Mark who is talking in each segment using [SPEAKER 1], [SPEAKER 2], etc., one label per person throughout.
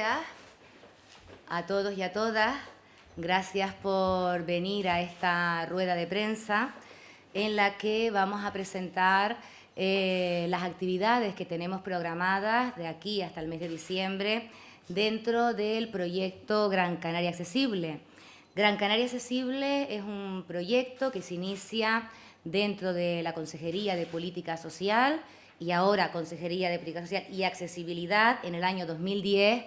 [SPEAKER 1] A todos y a todas. Gracias por venir a esta rueda de prensa en la que vamos a presentar eh, las actividades que tenemos programadas de aquí hasta el mes de diciembre dentro del proyecto Gran Canaria Accesible. Gran Canaria Accesible es un proyecto que se inicia dentro de la Consejería de Política Social y ahora Consejería de Política Social y Accesibilidad en el año 2010,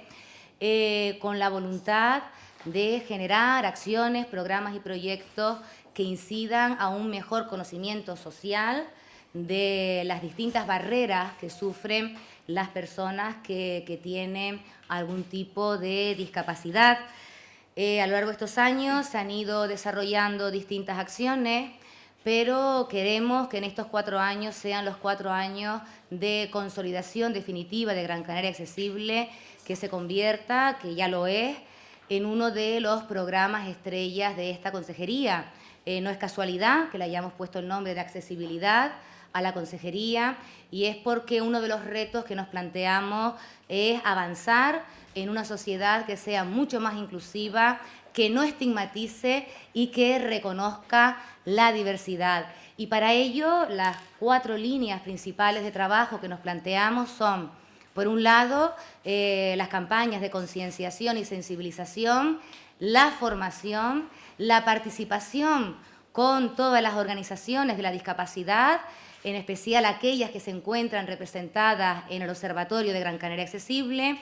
[SPEAKER 1] eh, con la voluntad de generar acciones, programas y proyectos que incidan a un mejor conocimiento social de las distintas barreras que sufren las personas que, tienen algún tipo de discapacidad. Eh, a lo largo de estos años se han ido desarrollando distintas acciones pero queremos que en estos cuatro años sean los cuatro años de consolidación definitiva de Gran Canaria Accesible, que se convierta, que ya lo es, en uno de los programas estrellas de esta consejería. Eh, no es casualidad que le hayamos puesto el nombre de accesibilidad a la consejería y es porque uno de los retos que nos planteamos es avanzar en una sociedad que sea mucho más inclusiva, que no estigmatice y que reconozca la diversidad. Y para ello, las cuatro líneas principales de trabajo que nos planteamos son, por un lado, eh, las campañas de concienciación y sensibilización, la formación, la participación con todas las organizaciones de la discapacidad, en especial aquellas que se encuentran representadas en el Observatorio de Gran Canaria Accesible,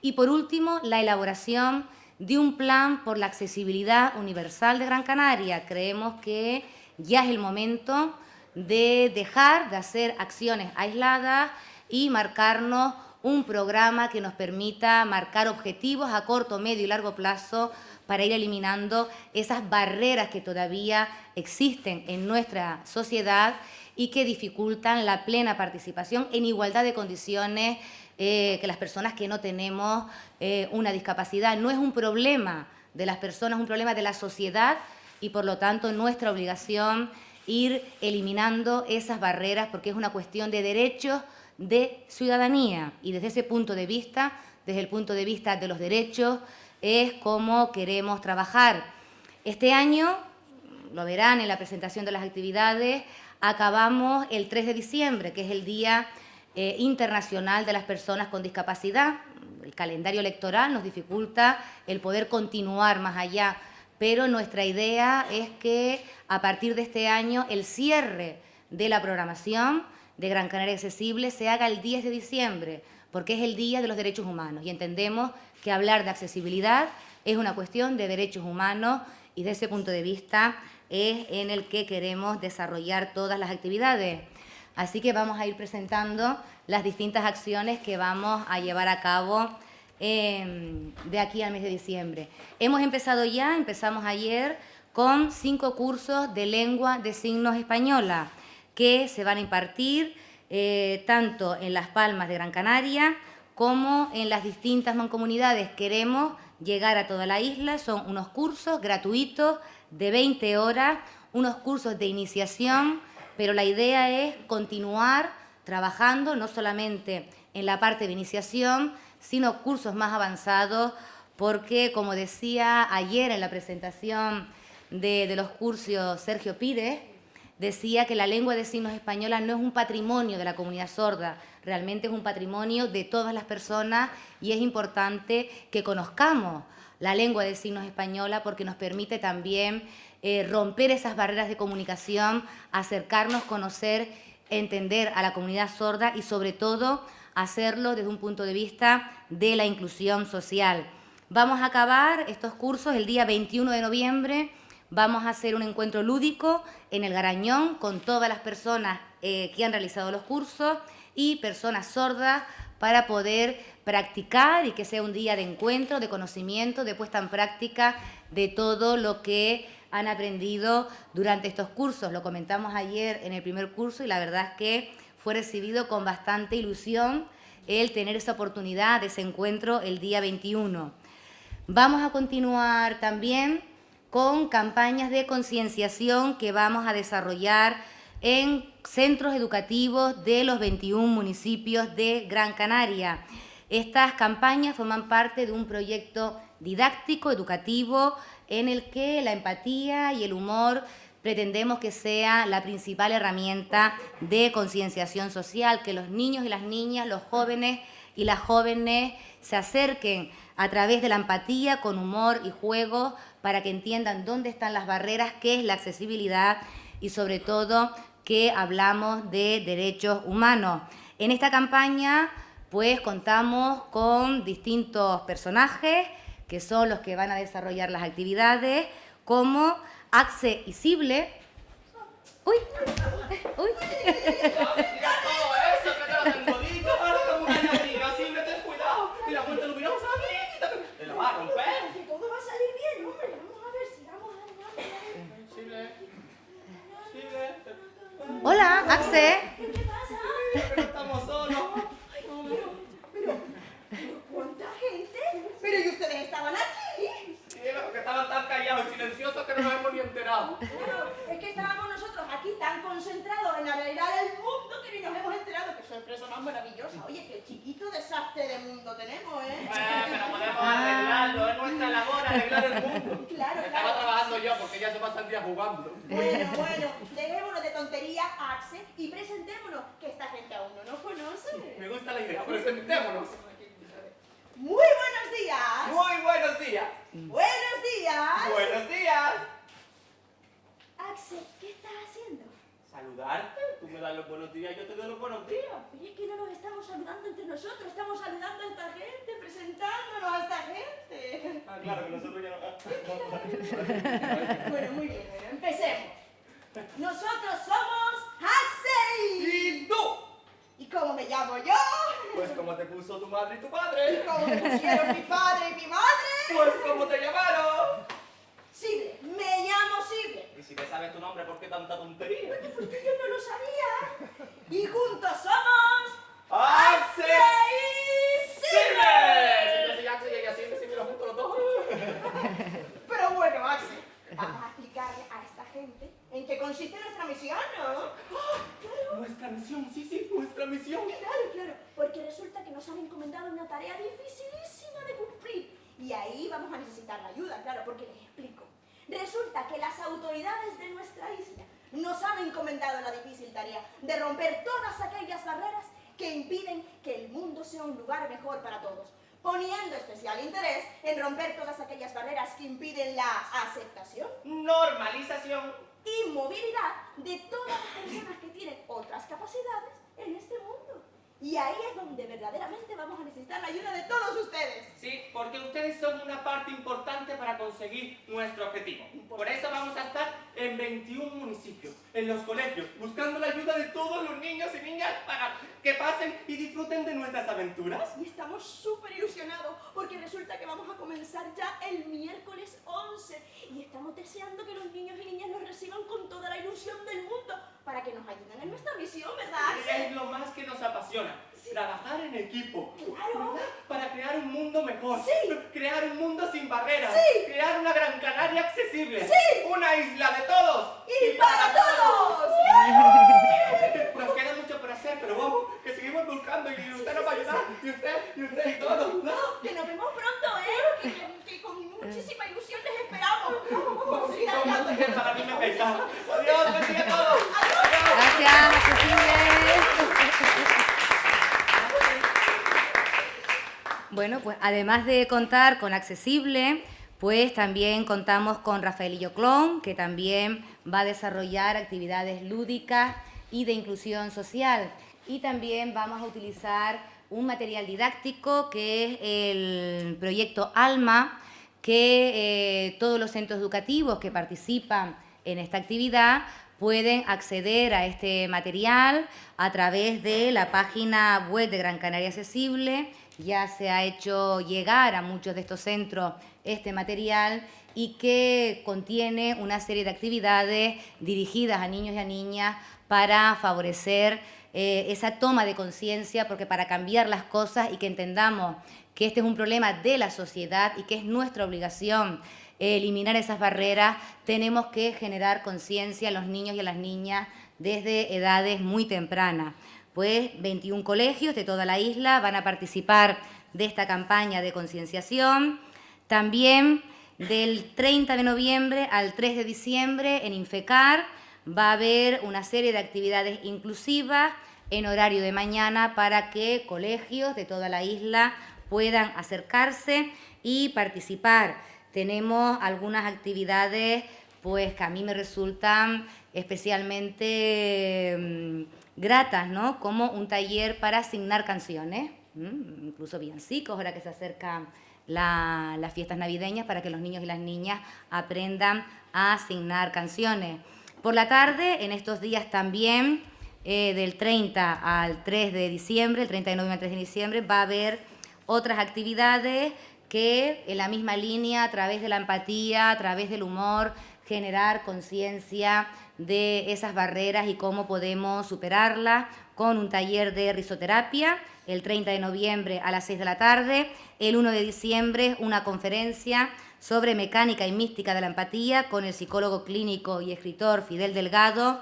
[SPEAKER 1] y por último, la elaboración de un plan por la accesibilidad universal de Gran Canaria. Creemos que ya es el momento de dejar de hacer acciones aisladas y marcarnos un programa que nos permita marcar objetivos a corto, medio y largo plazo para ir eliminando esas barreras que todavía existen en nuestra sociedad y que dificultan la plena participación en igualdad de condiciones eh, que las personas que no tenemos eh, una discapacidad. No es un problema de las personas, es un problema de la sociedad y por lo tanto nuestra obligación ir eliminando esas barreras porque es una cuestión de derechos de ciudadanía y desde ese punto de vista, desde el punto de vista de los derechos, es como queremos trabajar. Este año, lo verán en la presentación de las actividades, acabamos el 3 de diciembre, que es el Día eh, internacional de las personas con discapacidad. El calendario electoral nos dificulta el poder continuar más allá, pero nuestra idea es que a partir de este año el cierre de la programación de Gran Canaria Accesible se haga el 10 de diciembre, porque es el Día de los Derechos Humanos y entendemos que hablar de accesibilidad es una cuestión de derechos humanos y desde ese punto de vista es en el que queremos desarrollar todas las actividades. Así que vamos a ir presentando las distintas acciones que vamos a llevar a cabo em, de aquí al mes de diciembre. Hemos empezado ya, empezamos ayer, con cinco cursos de lengua de signos española que se van a impartir eh, tanto en Las Palmas de Gran Canaria como en las distintas mancomunidades. Queremos llegar a toda la isla, son unos cursos gratuitos de 20 horas, unos cursos de iniciación, pero la idea es continuar trabajando no solamente en la parte de iniciación, sino cursos más avanzados, porque, como decía ayer en la presentación de, los cursos Sergio Pires, decía que la lengua de signos española no es un patrimonio de la comunidad sorda, realmente es un patrimonio de todas las personas y es importante que conozcamos la lengua de signos española porque nos permite también eh, romper esas barreras de comunicación, acercarnos, conocer, entender a la comunidad sorda y sobre todo hacerlo desde un punto de vista de la inclusión social. Vamos a acabar estos cursos el día 21 de noviembre, vamos a hacer un encuentro lúdico en el Garañón con todas las personas eh, que han realizado los cursos y personas sordas para poder practicar y que sea un día de encuentro, de conocimiento, de puesta en práctica de todo lo que han aprendido durante estos cursos. Lo comentamos ayer en el primer curso y la verdad es que fue recibido con bastante ilusión el tener esa oportunidad de ese encuentro el día 21. Vamos a continuar también con campañas de concienciación que vamos a desarrollar en centros educativos de los 21 municipios de Gran Canaria. Estas campañas forman parte de un proyecto didáctico, educativo, en el que la empatía y el humor pretendemos que sea la principal herramienta de concienciación social, que los niños y las niñas, los jóvenes y las jóvenes se acerquen a través de la empatía, con humor y juego, para que entiendan dónde están las barreras, qué es la accesibilidad y sobre todo que hablamos de derechos humanos. En esta campaña pues contamos con distintos personajes que son los que van a desarrollar las actividades, como Axe y Sible. Uy, uy.
[SPEAKER 2] chiquito desastre de mundo tenemos, ¿eh?
[SPEAKER 3] Eh, pero podemos arreglarlo, es nuestra labor arreglar el mundo.
[SPEAKER 2] Claro,
[SPEAKER 3] Estaba
[SPEAKER 2] claro.
[SPEAKER 3] trabajando yo porque ella se pasa el día jugando.
[SPEAKER 2] Bueno, bueno, dejémonos de tontería, Axe, y presentémonos, que esta gente aún no nos conoce.
[SPEAKER 3] Me gusta la idea, presentémonos.
[SPEAKER 2] Muy buenos días.
[SPEAKER 3] Muy buenos días.
[SPEAKER 2] Buenos días.
[SPEAKER 3] Buenos días.
[SPEAKER 2] Axe, ¿qué estás haciendo?
[SPEAKER 3] Saludarte, tú me das los buenos días y yo te doy los buenos días.
[SPEAKER 2] Oye, que no nos estamos saludando entre nosotros, estamos saludando a esta gente, presentándonos a esta gente.
[SPEAKER 3] Ah, claro, que nosotros ya no...
[SPEAKER 2] Bueno, muy bien, bueno, empecemos. Nosotros somos Axel.
[SPEAKER 3] ¿Y tú?
[SPEAKER 2] ¿Y cómo me llamo yo?
[SPEAKER 3] Pues como te puso tu madre y tu
[SPEAKER 2] ¿Y
[SPEAKER 3] padre.
[SPEAKER 2] cómo me pusieron mi padre y mi madre?
[SPEAKER 3] Pues como te llamaron.
[SPEAKER 2] Sible, me llamo Sible.
[SPEAKER 3] Y si te sabes tu nombre, ¿por qué tanta tontería?
[SPEAKER 2] Porque yo no lo sabía. Y juntos somos
[SPEAKER 3] ¡Axel!
[SPEAKER 2] y
[SPEAKER 3] ¡Silver!
[SPEAKER 2] Sible.
[SPEAKER 3] Si yo soy Axel y ella Silver, si me lo junto los dos.
[SPEAKER 2] Pero bueno, Axel, vamos a explicarle a esta gente en qué consiste nuestra misión, ¿no? ¡Ah, claro!
[SPEAKER 3] Nuestra misión, sí, sí, nuestra misión.
[SPEAKER 2] Claro, claro, porque resulta que nos han encomendado una tarea dificilísima de cumplir. Y ahí vamos a necesitar la ayuda, claro, porque les explico. Resulta que las autoridades de nuestra isla nos han encomendado la difícil tarea de romper todas aquellas barreras que impiden que el mundo sea un lugar mejor para todos, poniendo especial interés en romper todas aquellas barreras que impiden la aceptación
[SPEAKER 3] Normalización.
[SPEAKER 2] y movilidad de todas las personas que tienen otras capacidades en este mundo. Y ahí es donde verdaderamente vamos a necesitar la ayuda de todos ustedes.
[SPEAKER 3] Sí, porque ustedes son una parte importante para conseguir nuestro objetivo. Por eso vamos a estar en 21 municipios, en los colegios, buscando la ayuda de todos los niños y niñas para que pasen y disfruten de nuestras aventuras.
[SPEAKER 2] Y estamos súper ilusionados porque resulta que vamos a comenzar ya el miércoles 11 y estamos deseando que los niños y niñas nos reciban con toda la ilusión del mundo para que nos ayuden en nuestra misión, ¿verdad? Axel?
[SPEAKER 3] Es lo más que nos apasiona. Trabajar en equipo.
[SPEAKER 2] Claro.
[SPEAKER 3] ¿verdad? Para crear un mundo mejor.
[SPEAKER 2] Sí.
[SPEAKER 3] Crear un mundo sin barreras.
[SPEAKER 2] Sí.
[SPEAKER 3] Crear una Gran Canaria accesible.
[SPEAKER 2] Sí.
[SPEAKER 3] Una isla de todos.
[SPEAKER 2] ¡Y para todos!
[SPEAKER 3] Nos queda mucho por hacer, pero vamos, que seguimos buscando y usted nos va a ayudar. Y usted, y usted y todos. ¿no?
[SPEAKER 2] Que nos vemos pronto, ¿eh? Que, que- que con muchísima ilusión les esperamos. Vamos, vamos, vamos.
[SPEAKER 3] Para mí me
[SPEAKER 1] Bueno, pues además de contar con Accesible, pues también contamos con Rafaelillo Clon, que también va a desarrollar actividades lúdicas y de inclusión social. Y también vamos a utilizar un material didáctico que es el proyecto ALMA, que eh, todos los centros educativos que participan en esta actividad pueden acceder a este material a través de la página web de Gran Canaria Accesible. Ya se ha hecho llegar a muchos de estos centros este material y que contiene una serie de actividades dirigidas a niños y a niñas para favorecer eh, esa toma de conciencia, porque para cambiar las cosas y que entendamos que este es un problema de la sociedad y que es nuestra obligación eh, eliminar esas barreras, tenemos que generar conciencia a los niños y a las niñas desde edades muy tempranas. Pues 21 colegios de toda la isla van a participar de esta campaña de concienciación. También del 30 de noviembre al 3 de diciembre en Infecar va a haber una serie de actividades inclusivas en horario de mañana para que colegios de toda la isla puedan acercarse y participar. Tenemos algunas actividades pues que a mí me resultan especialmente mm, gratas, ¿no? Como un taller para asignar canciones, incluso villancicos, ahora que se acercan las fiestas navideñas, para que los niños y las niñas aprendan a asignar canciones. Por la tarde, en estos días también, eh, del 30 al 3 de diciembre, el 30 de noviembre al 3 de diciembre, va a haber otras actividades que en la misma línea, a través de la empatía, a través del humor, generar conciencia de esas barreras y cómo podemos superarlas con un taller de risoterapia el 30 de noviembre a las 6 de la tarde, el 1 de diciembre una conferencia sobre mecánica y mística de la empatía con el psicólogo clínico y escritor Fidel Delgado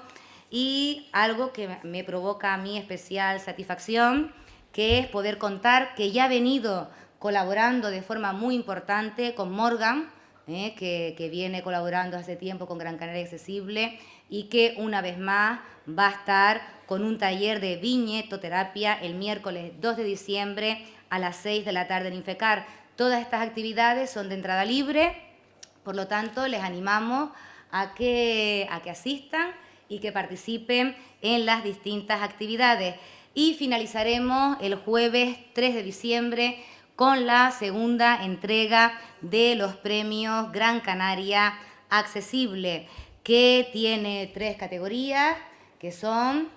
[SPEAKER 1] y algo que me provoca a mí especial satisfacción, que es poder contar que ya ha venido colaborando de forma muy importante con Morgan, eh, que, viene colaborando hace tiempo con Gran Canaria Accesible y que una vez más va a estar con un taller de viñetoterapia el miércoles 2 de diciembre a las 6 de la tarde en Infecar. Todas estas actividades son de entrada libre, por lo tanto les animamos a que, a que asistan y que participen en las distintas actividades. Y finalizaremos el jueves 3 de diciembre con la segunda entrega de los premios Gran Canaria Accesible, que tiene tres categorías, que son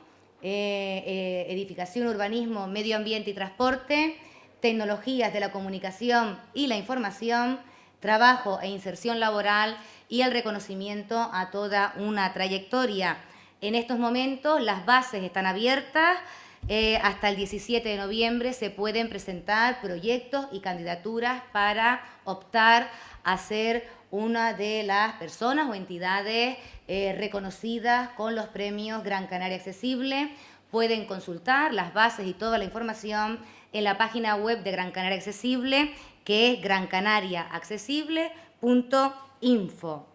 [SPEAKER 1] eh, eh, edificación, urbanismo, medio ambiente y transporte, tecnologías de la comunicación y la información, trabajo e inserción laboral y el reconocimiento a toda una trayectoria. En estos momentos las bases están abiertas, eh, hasta el 17 de noviembre se pueden presentar proyectos y candidaturas para optar a ser una de las personas o entidades eh, reconocidas con los premios Gran Canaria Accesible. Pueden consultar las bases y toda la información en la página web de Gran Canaria Accesible, que es grancanariaaccesible.info.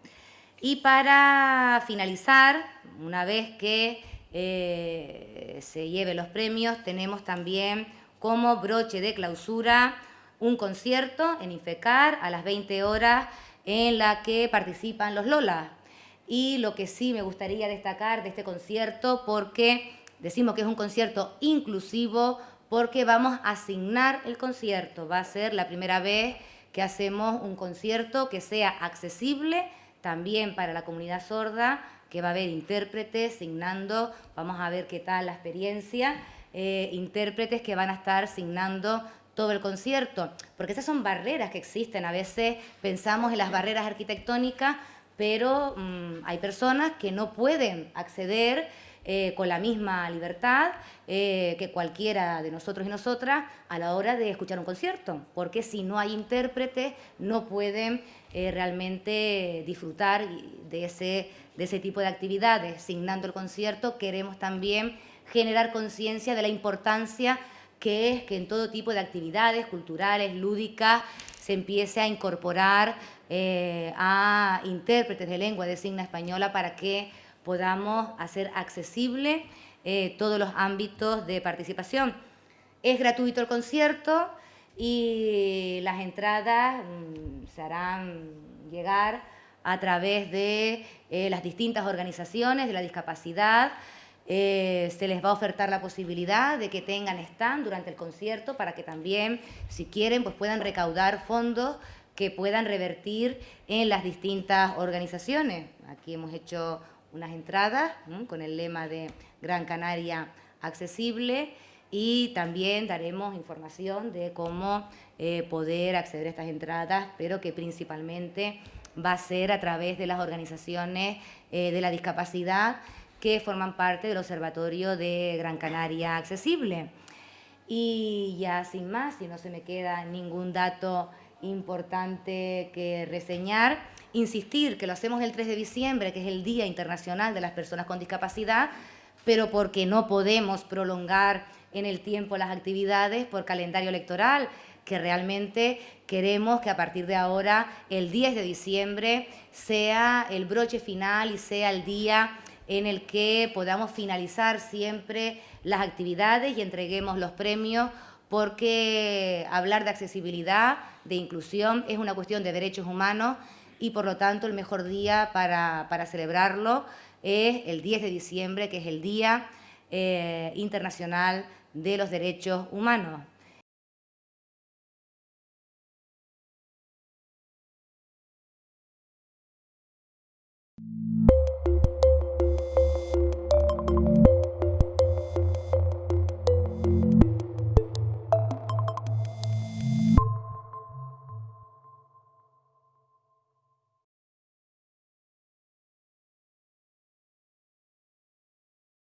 [SPEAKER 1] Y para finalizar, una vez que eh, se lleve los premios, tenemos también como broche de clausura un concierto en Infecar a las 20 horas en la que participan los Lolas. Y lo que sí me gustaría destacar de este concierto, porque decimos que es un concierto inclusivo, porque vamos a asignar el concierto. Va a ser la primera vez que hacemos un concierto que sea accesible también para la comunidad sorda, que va a haber intérpretes signando, vamos a ver qué tal la experiencia, eh, intérpretes que van a estar signando todo el concierto, porque esas son barreras que existen. A veces pensamos en las barreras arquitectónicas, pero mm, hay personas que no pueden acceder eh, con la misma libertad eh, que cualquiera de nosotros y nosotras a la hora de escuchar un concierto, porque si no hay intérpretes no pueden realmente disfrutar de ese de ese tipo de actividades. Signando el concierto queremos también generar conciencia de la importancia que es que en todo tipo de actividades culturales, lúdicas, se empiece a incorporar eh, a intérpretes de lengua de signa española para que podamos hacer accesible eh, todos los ámbitos de participación. Es gratuito el concierto y las entradas mm, se harán llegar a través de eh, las distintas organizaciones de la discapacidad. Eh, se les va a ofertar la posibilidad de que tengan stand durante el concierto para que también, si quieren, pues puedan recaudar fondos que puedan revertir en las distintas organizaciones. Aquí hemos hecho unas entradas con el lema de Gran Canaria Accesible y también daremos información de cómo eh, poder acceder a estas entradas, pero que principalmente va a ser a través de las organizaciones eh, de la discapacidad que forman parte del Observatorio de Gran Canaria Accesible. Y ya sin más, si no se me queda ningún dato importante que reseñar, insistir que lo hacemos el 3 de diciembre, que es el Día Internacional de las Personas con Discapacidad, pero porque no podemos prolongar en el tiempo las actividades por calendario electoral que realmente queremos que a partir de ahora, el 10 de diciembre, sea el broche final y sea el día en el que podamos finalizar siempre las actividades y entreguemos los premios porque hablar de accesibilidad, de inclusión, es una cuestión de derechos humanos y por lo tanto el mejor día para, celebrarlo es el 10 de diciembre, que es el Día eh, Internacional de los Derechos Humanos.